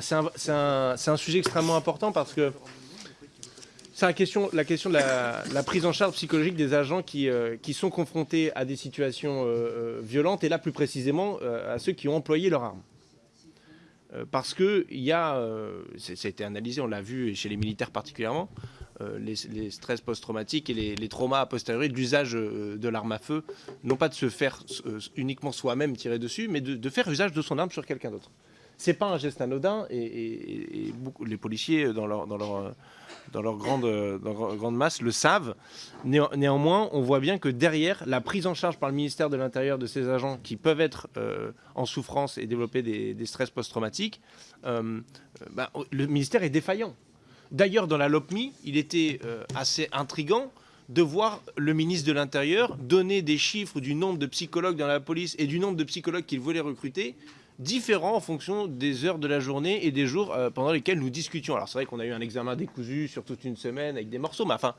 c'est un, sujet extrêmement important parce que c'est la question, de la, prise en charge psychologique des agents qui, euh, sont confrontés à des situations euh, violentes et là plus précisément à ceux qui ont employé leur arme. parce que il y a, ça a été analysé, on l'a vu chez les militaires particulièrement, les, stress post-traumatiques et les, traumas a posteriori de l'usage de l'arme à feu, non pas de se faire uniquement soi-même tirer dessus, mais de, faire usage de son arme sur quelqu'un d'autre. C'est pas un geste anodin et, beaucoup, les policiers dans leur, grande, masse le savent. néanmoins, on voit bien que derrière, la prise en charge par le ministère de l'Intérieur de ces agents qui peuvent être euh, en souffrance et développer des, stress post-traumatiques, euh, bah, le ministère est défaillant. D'ailleurs, dans la LOPMI, il était euh, assez intrigant de voir le ministre de l'Intérieur donner des chiffres du nombre de psychologues dans la police et du nombre de psychologues qu'il voulait recruter différents en fonction des heures de la journée et des jours euh, pendant lesquels nous discutions. Alors c'est vrai qu'on a eu un examen décousu sur toute une semaine avec des morceaux, mais enfin,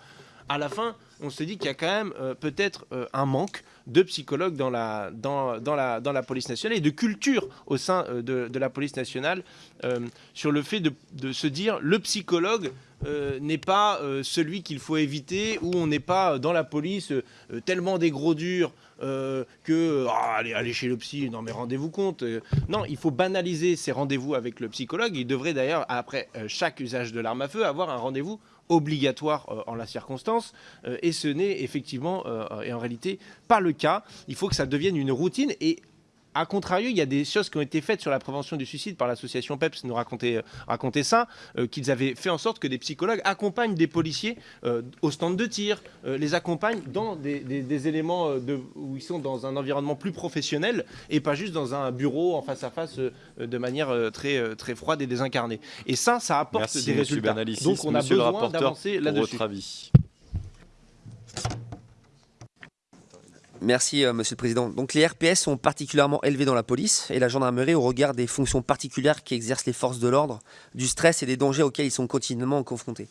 à la fin, on se dit qu'il y a quand même euh, peut-être euh, un manque de psychologues dans la, dans, dans, la, dans la police nationale et de culture au sein de, de, la police nationale sur le fait de, se dire le psychologue n'est pas celui qu'il faut éviter ou on n'est pas dans la police tellement des gros durs euh, que ah, aller, chez le psy, non mais rendez-vous compte. Euh, non, il faut banaliser ces rendez-vous avec le psychologue. Il devrait d'ailleurs, après euh, chaque usage de l'arme à feu, avoir un rendez-vous obligatoire en la circonstance, et ce n'est effectivement et en réalité pas le cas. Il faut que ça devienne une routine, et a contrario, il y a des choses qui ont été faites sur la prévention du suicide par l'association PEPS, nous raconter, euh, ça, euh, qu'ils avaient fait en sorte que des psychologues accompagnent des policiers euh, au stand de tir, les accompagnent dans des, éléments où ils sont dans un environnement plus professionnel et pas juste dans un bureau en face à face de manière très, très froide et désincarnée. Et ça, ça apporte des résultats. Donc on a besoin d'avancer là-dessus. Merci, euh, Monsieur le Président. Donc les RPS sont particulièrement élevés dans la police et la gendarmerie au regard des fonctions particulières qu'exercent les forces de l'ordre, du stress et des dangers auxquels ils sont continuellement confrontés.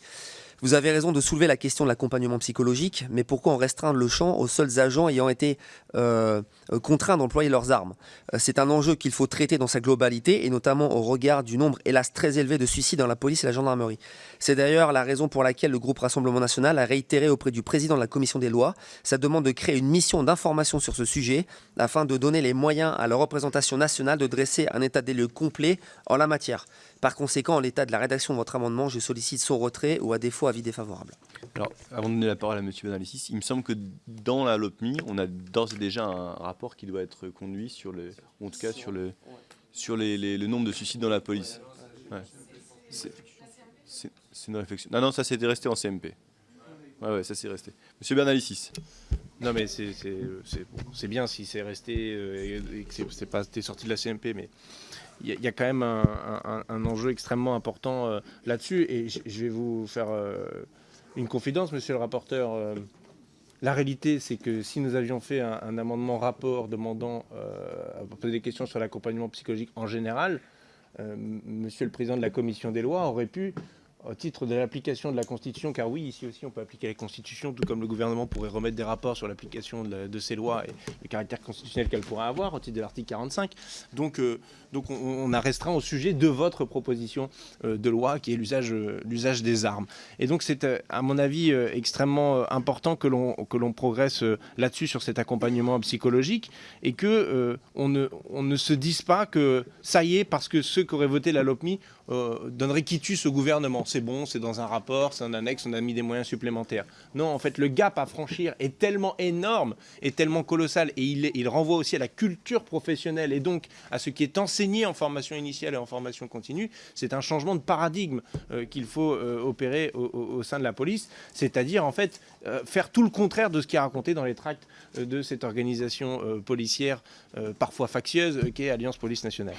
Vous avez raison de soulever la question de l'accompagnement psychologique, mais pourquoi en restreindre le champ aux seuls agents ayant été euh, contraints d'employer leurs armes? Euh, C'est un enjeu qu'il faut traiter dans sa globalité, et notamment au regard du nombre, hélas, très élevé de suicides dans la police et la gendarmerie. C'est d'ailleurs la raison pour laquelle le groupe Rassemblement National a réitéré auprès du président de la commission des lois sa demande de créer une mission d'information sur ce sujet, afin de donner les moyens à la représentation nationale de dresser un état des lieux complet en la matière. Par conséquent, en l'état de la rédaction de votre amendement, je sollicite son retrait ou à défaut avis défavorable. Alors, avant de donner la parole à M. Benalicis, il me semble que dans la LOPMI, on a d'ores et déjà un rapport qui doit être conduit sur le, en tout cas sur le, sur le nombre de suicides dans la police. C'est une réflexion. Non, non, ça c'était resté en CMP. Ouais, ouais, ça c'est resté. Monsieur Bernalicis. Non, mais c'est bien si c'est resté euh, et que c'est pas sorti de la CMP, mais il y, a quand même un, enjeu extrêmement important euh, là-dessus. Et je vais vous faire euh, une confidence, monsieur le rapporteur. La réalité, c'est que si nous avions fait un, amendement rapport demandant à poser des questions sur l'accompagnement psychologique en général, monsieur le président de la commission des lois aurait pu au titre de l'application de la Constitution, car oui, ici aussi on peut appliquer la Constitution, tout comme le gouvernement pourrait remettre des rapports sur l'application de, ces lois et le caractère constitutionnel qu'elles pourraient avoir au titre de l'article 45. Donc, euh, donc on, a restreint au sujet de votre proposition euh, de loi qui est l'usage l'usage des armes. Et donc c'est euh, à mon avis extrêmement important que l'on progresse là-dessus sur cet accompagnement psychologique et que on, ne, on ne se dise pas que ça y est, parce que ceux qui auraient voté la LOPMI euh, donnerait quitus au gouvernement. C'est bon, c'est dans un rapport, c'est un annexe, on a mis des moyens supplémentaires. Non, en fait, le gap à franchir est tellement énorme, est tellement colossal, et il, renvoie aussi à la culture professionnelle et donc à ce qui est enseigné en formation initiale et en formation continue. C'est un changement de paradigme euh, qu'il faut euh, opérer au, sein de la police, c'est-à-dire en fait faire tout le contraire de ce qui est raconté dans les tracts de cette organisation policière parfois factieuse qu'est Alliance Police Nationale.